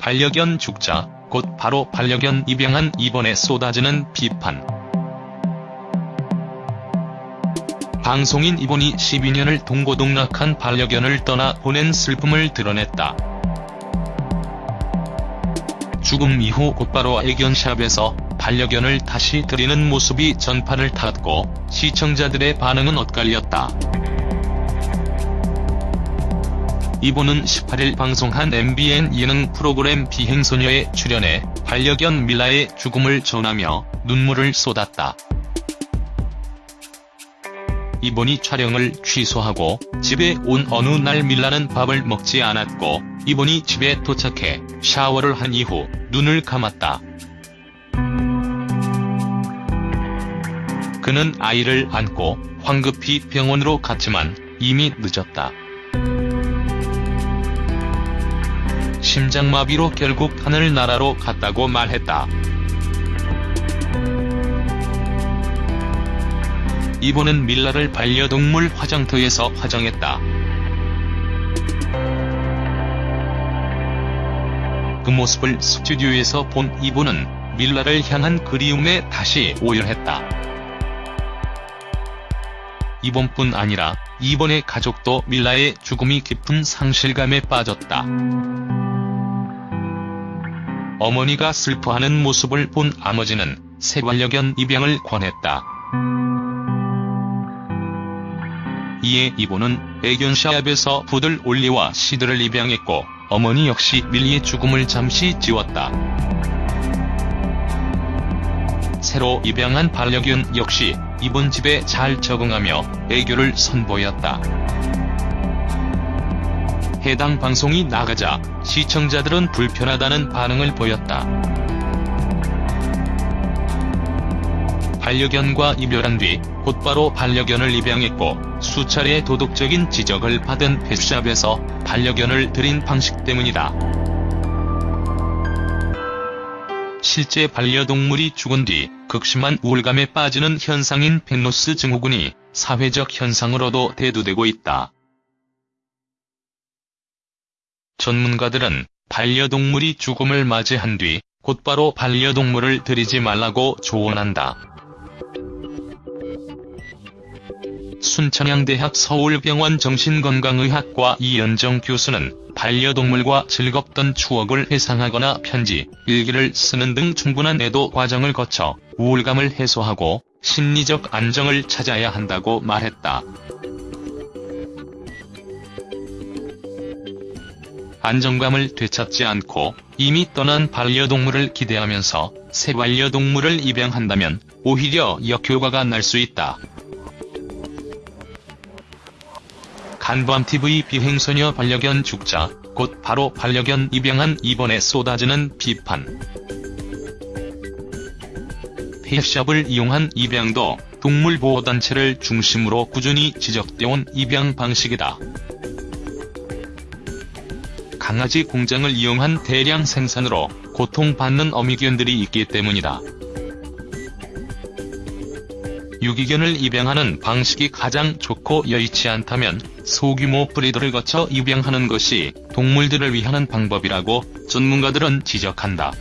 반려견 죽자, 곧 바로 반려견 입양한 이번에 쏟아지는 비판. 방송인 이번이 12년을 동고동락한 반려견을 떠나 보낸 슬픔을 드러냈다. 죽음 이후 곧바로 애견샵에서 반려견을 다시 들이는 모습이 전파를 탔고 시청자들의 반응은 엇갈렸다. 이분은 18일 방송한 MBN 예능 프로그램 비행소녀에 출연해 반려견 밀라의 죽음을 전하며 눈물을 쏟았다. 이분이 촬영을 취소하고 집에 온 어느 날 밀라는 밥을 먹지 않았고 이분이 집에 도착해 샤워를 한 이후 눈을 감았다. 그는 아이를 안고 황급히 병원으로 갔지만 이미 늦었다. 심장마비로 결국 하늘나라로 갔다고 말했다. 이분은 밀라를 반려동물 화장터에서 화장했다. 그 모습을 스튜디오에서 본 이분은 밀라를 향한 그리움에 다시 오열했다. 이번뿐 아니라 이번의 가족도 밀라의 죽음이 깊은 상실감에 빠졌다. 어머니가 슬퍼하는 모습을 본 아버지는 새 반려견 입양을 권했다. 이에 이분은 애견샵에서 부들 올리와 시드를 입양했고 어머니 역시 밀리의 죽음을 잠시 지웠다. 새로 입양한 반려견 역시 이번 집에 잘 적응하며 애교를 선보였다. 해당 방송이 나가자 시청자들은 불편하다는 반응을 보였다. 반려견과 이별한 뒤 곧바로 반려견을 입양했고 수차례 도덕적인 지적을 받은 펫샵에서 반려견을 들인 방식 때문이다. 실제 반려동물이 죽은 뒤 극심한 우울감에 빠지는 현상인 펜로스 증후군이 사회적 현상으로도 대두되고 있다. 전문가들은 반려동물이 죽음을 맞이한 뒤 곧바로 반려동물을 들이지 말라고 조언한다. 순천향대학 서울병원 정신건강의학과 이연정 교수는 반려동물과 즐겁던 추억을 회상하거나 편지, 일기를 쓰는 등 충분한 애도 과정을 거쳐 우울감을 해소하고 심리적 안정을 찾아야 한다고 말했다. 안정감을 되찾지 않고 이미 떠난 반려동물을 기대하면서 새 반려동물을 입양한다면 오히려 역효과가 날 수 있다. 간밤TV 비행소녀 반려견 죽자, 곧 바로 반려견 입양한 이번에 쏟아지는 비판. 펫샵을 이용한 입양도 동물보호단체를 중심으로 꾸준히 지적돼온 입양 방식이다. 강아지 공장을 이용한 대량 생산으로 고통받는 어미견들이 있기 때문이다. 유기견을 입양하는 방식이 가장 좋고 여의치 않다면 소규모 브리더를 거쳐 입양하는 것이 동물들을 위한 방법이라고 전문가들은 지적한다.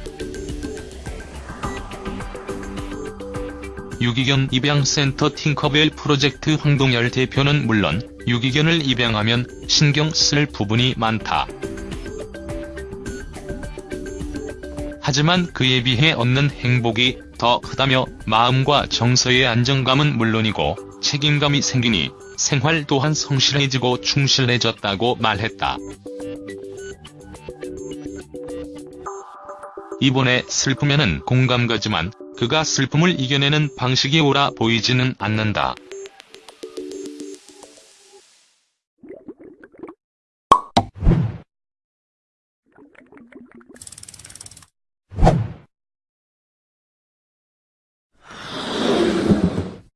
유기견 입양센터 팅커벨 프로젝트 황동열 대표는 물론 유기견을 입양하면 신경 쓸 부분이 많다. 하지만 그에 비해 얻는 행복이 더 크다며 마음과 정서의 안정감은 물론이고 책임감이 생기니 생활 또한 성실해지고 충실해졌다고 말했다. 이번에 슬프면은 공감 가지만 그가 슬픔을 이겨내는 방식이 옳아 보이지는 않는다.